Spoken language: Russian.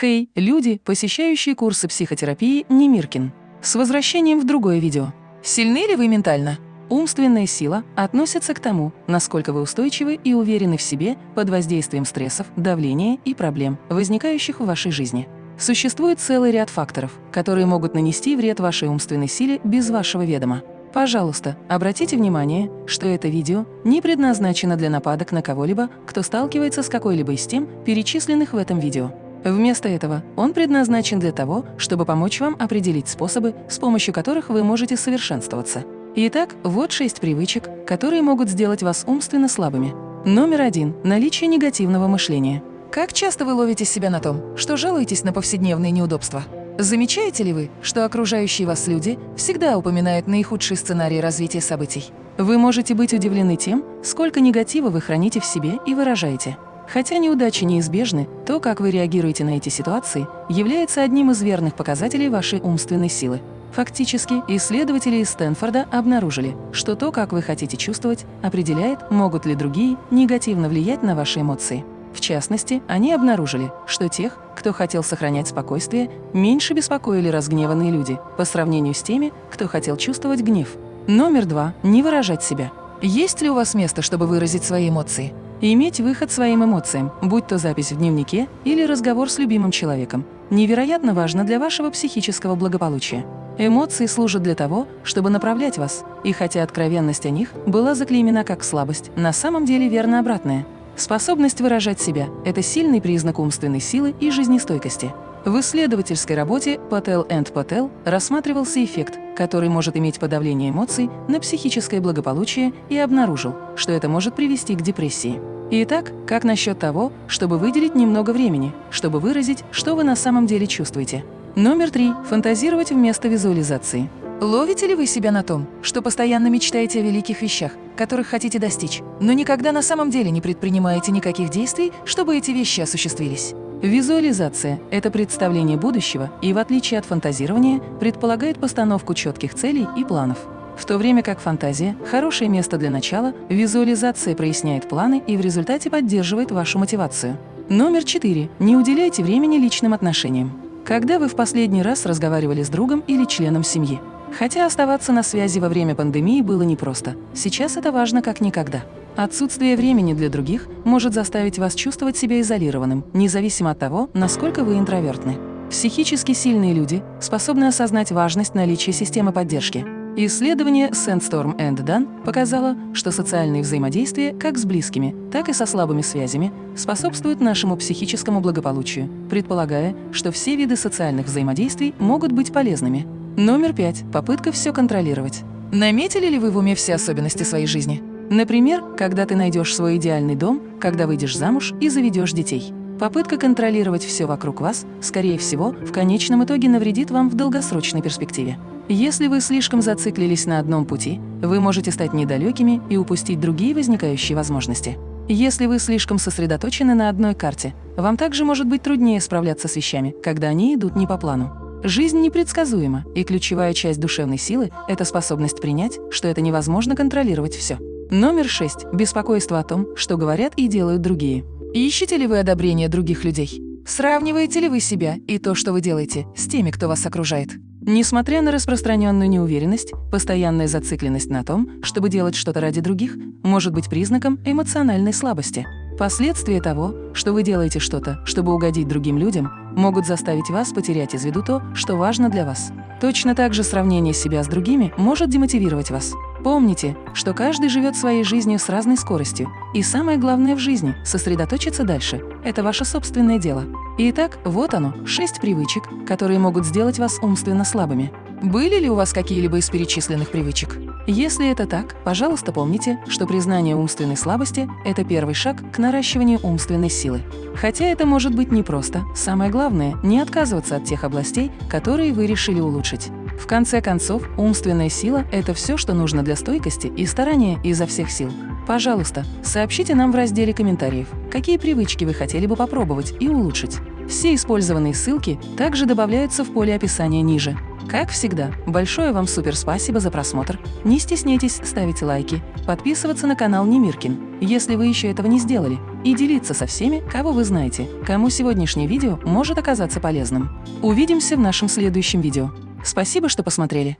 Хей, люди, посещающие курсы психотерапии Немиркин. С возвращением в другое видео. Сильны ли вы ментально? Умственная сила относится к тому, насколько вы устойчивы и уверены в себе под воздействием стрессов, давления и проблем, возникающих в вашей жизни. Существует целый ряд факторов, которые могут нанести вред вашей умственной силе без вашего ведома. Пожалуйста, обратите внимание, что это видео не предназначено для нападок на кого-либо, кто сталкивается с какой-либо из тем, перечисленных в этом видео. Вместо этого он предназначен для того, чтобы помочь вам определить способы, с помощью которых вы можете совершенствоваться. Итак, вот шесть привычек, которые могут сделать вас умственно слабыми. Номер один – наличие негативного мышления. Как часто вы ловите себя на том, что жалуетесь на повседневные неудобства? Замечаете ли вы, что окружающие вас люди всегда упоминают наихудшие сценарии развития событий? Вы можете быть удивлены тем, сколько негатива вы храните в себе и выражаете. Хотя неудачи неизбежны, то, как вы реагируете на эти ситуации, является одним из верных показателей вашей умственной силы. Фактически, исследователи из Стэнфорда обнаружили, что то, как вы хотите чувствовать, определяет, могут ли другие негативно влиять на ваши эмоции. В частности, они обнаружили, что тех, кто хотел сохранять спокойствие, меньше беспокоили разгневанные люди по сравнению с теми, кто хотел чувствовать гнев. Номер два – не выражать себя. Есть ли у вас место, чтобы выразить свои эмоции? Иметь выход своим эмоциям, будь то запись в дневнике или разговор с любимым человеком, невероятно важно для вашего психического благополучия. Эмоции служат для того, чтобы направлять вас, и хотя откровенность о них была заклеймена как слабость, на самом деле верно обратное. Способность выражать себя – это сильный признак умственной силы и жизнестойкости. В исследовательской работе Patel and Patel рассматривался эффект, который может иметь подавление эмоций на психическое благополучие и обнаружил, что это может привести к депрессии. Итак, как насчет того, чтобы выделить немного времени, чтобы выразить, что вы на самом деле чувствуете? Номер три. Фантазировать вместо визуализации. Ловите ли вы себя на том, что постоянно мечтаете о великих вещах, которых хотите достичь, но никогда на самом деле не предпринимаете никаких действий, чтобы эти вещи осуществились? Визуализация – это представление будущего и, в отличие от фантазирования, предполагает постановку четких целей и планов. В то время как фантазия – хорошее место для начала, визуализация проясняет планы и в результате поддерживает вашу мотивацию. Номер четыре. Не уделяйте времени личным отношениям. Когда вы в последний раз разговаривали с другом или членом семьи? Хотя оставаться на связи во время пандемии было непросто, сейчас это важно как никогда. Отсутствие времени для других может заставить вас чувствовать себя изолированным, независимо от того, насколько вы интровертны. Психически сильные люди способны осознать важность наличия системы поддержки. Исследование Sandstorm and Dunn показало, что социальные взаимодействия как с близкими, так и со слабыми связями способствуют нашему психическому благополучию, предполагая, что все виды социальных взаимодействий могут быть полезными. Номер пять. Попытка все контролировать. Наметили ли вы в уме все особенности своей жизни? Например, когда ты найдешь свой идеальный дом, когда выйдешь замуж и заведешь детей. Попытка контролировать все вокруг вас, скорее всего, в конечном итоге навредит вам в долгосрочной перспективе. Если вы слишком зациклились на одном пути, вы можете стать недалекими и упустить другие возникающие возможности. Если вы слишком сосредоточены на одной карте, вам также может быть труднее справляться с вещами, когда они идут не по плану. Жизнь непредсказуема, и ключевая часть душевной силы – это способность принять, что это невозможно контролировать все. Номер шесть. Беспокойство о том, что говорят и делают другие. Ищете ли вы одобрение других людей? Сравниваете ли вы себя и то, что вы делаете, с теми, кто вас окружает? Несмотря на распространенную неуверенность, постоянная зацикленность на том, чтобы делать что-то ради других, может быть признаком эмоциональной слабости. Последствия того, что вы делаете что-то, чтобы угодить другим людям, могут заставить вас потерять из виду то, что важно для вас. Точно так же сравнение себя с другими может демотивировать вас. Помните, что каждый живет своей жизнью с разной скоростью, и самое главное в жизни – сосредоточиться дальше. Это ваше собственное дело. Итак, вот оно, шесть привычек, которые могут сделать вас умственно слабыми. Были ли у вас какие-либо из перечисленных привычек? Если это так, пожалуйста, помните, что признание умственной слабости – это первый шаг к наращиванию умственной силы. Хотя это может быть непросто, самое главное – не отказываться от тех областей, которые вы решили улучшить. В конце концов, умственная сила – это все, что нужно для стойкости и старания изо всех сил. Пожалуйста, сообщите нам в разделе комментариев, какие привычки вы хотели бы попробовать и улучшить. Все использованные ссылки также добавляются в поле описания ниже. Как всегда, большое вам супер спасибо за просмотр. Не стесняйтесь ставить лайки, подписываться на канал Немиркин, если вы еще этого не сделали, и делиться со всеми, кого вы знаете, кому сегодняшнее видео может оказаться полезным. Увидимся в нашем следующем видео. Спасибо, что посмотрели.